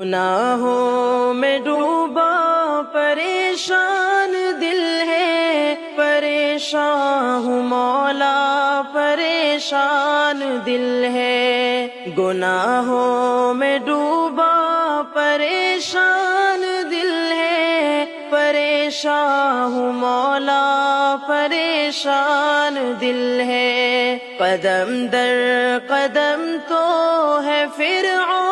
گناہوں میں ڈوبا، پریشان دل ہے، پریشان ہوں مولا، پریشان دل ہے۔ گناہوں میں ڈوبا، پریشان دل ہے، پریشان ہوں مولا، پریشان دل ہے۔ قدم در قدم تو ہے فرعون۔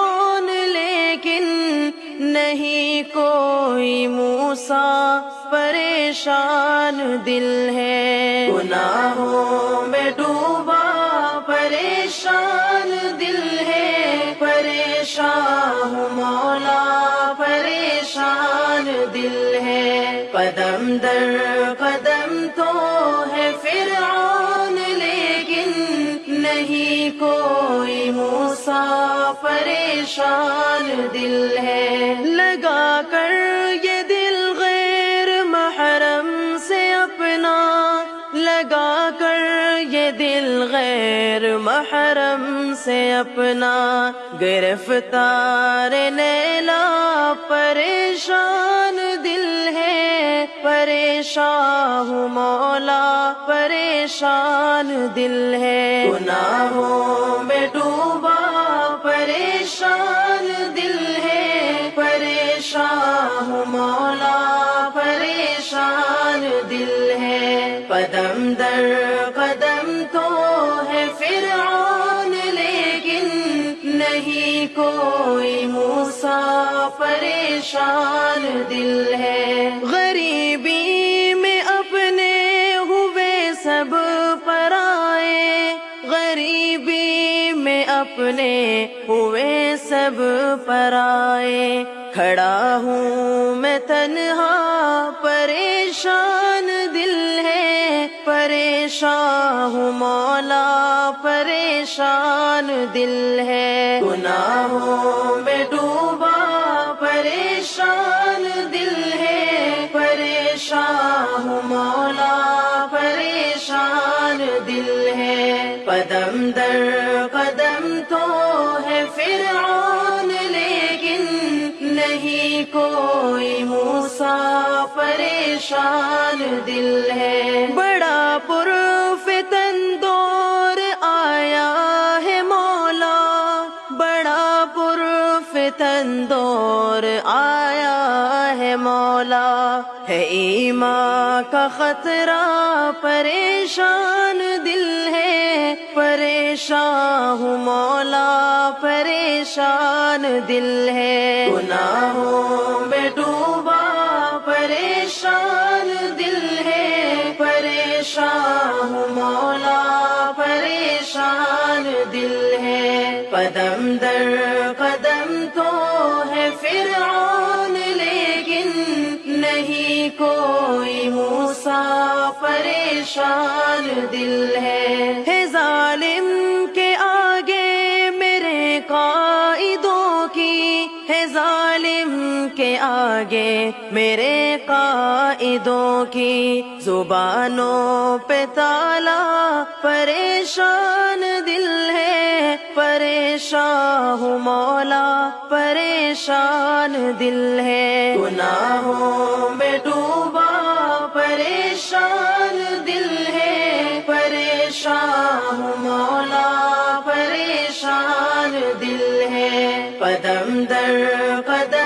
نہیں کوئی موسا پریشان دل ہے۔ گناہوں میں ڈوبا، پریشان دل ہے۔ پریشان مولا، پریشان دل ہے۔ قدم در قدم تو ہے فرعون، لیکن نہیں کوئی موسا پریشان دل ہے۔ لگا کر یہ دل غیر محرم سے اپنا۔ لگا کر یہ دل غیر محرم سے اپنا۔ گرفتار نیلا پریشان دل ہے۔ پریشان ہوں مولا، پریشان دل ہے۔ گناہوں دل ہے، قدم در قدم تو ہے فرعون، لیکن نہیں کوئی موسا پریشان دل ہے۔ غریبی میں اپنے ہوئے سب پرائے غریبی میں اپنے ہوئے سب پرائے کھڑا ہوں میں تنہا پریشان دل ہے، پریشان ہوں مولا، پریشان دل ہے۔ گناہوں میں ڈوبا، پریشان دل ہے۔ پریشان ہوں مولا، پریشان دل ہے۔ قدم در قدم تو ہے فرعون، لیکن نہیں کوئی پریشان دل ہے۔ بڑا پر دور آیا ہے مولا۔ بڑا پر دور آیا ہے مولا۔ ہے ایماں کا خطرہ پریشان دل ہے۔ پریشان ہوں مولا، پریشان دل ہے۔ گناہوں پریشان دل ہے۔ قدم در قدم تو ہے فرعون، لیکن نہیں کوئی موسا پریشان دل ہے۔ ہے ظالم کے آگے میرے قائدوں کی۔ ہے ظالم کے آگے میرے قائدوں کی زبانوں پہ تالا، پریشان دل ہے، پریشان ہوں مولا، پریشان دل ہے۔ گناہوں میں ڈوبا، پریشان دل ہے۔ پریشان ہوں مولا، پریشان دل ہے۔ قدم در قدم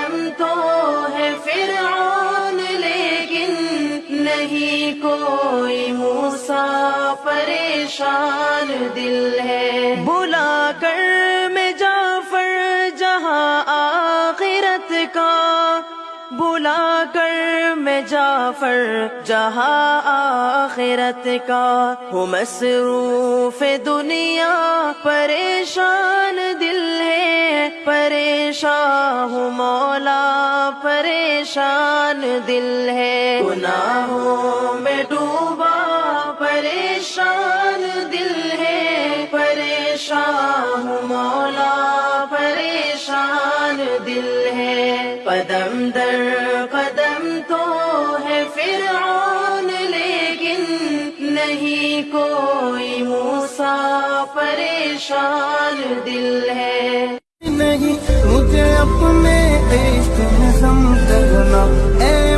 پریشان دل ہے۔ بلا کر میں جعفر جہاں آخرت کا۔ بلا کر میں جعفر جہاں آخرت کا۔ ہوں مصروف دنیا، پریشان دل ہے۔ پریشان ہوں مولا، پریشان دل ہے۔ گناہوں میں پریشان دل ہے، پریشان مولا، پریشان دل ہے۔ پدم در قدم تو ہے فرعون، لیکن نہیں کوئی موسا پریشان دل ہے۔ نہیں، مجھے اپنے عشق میں سم اے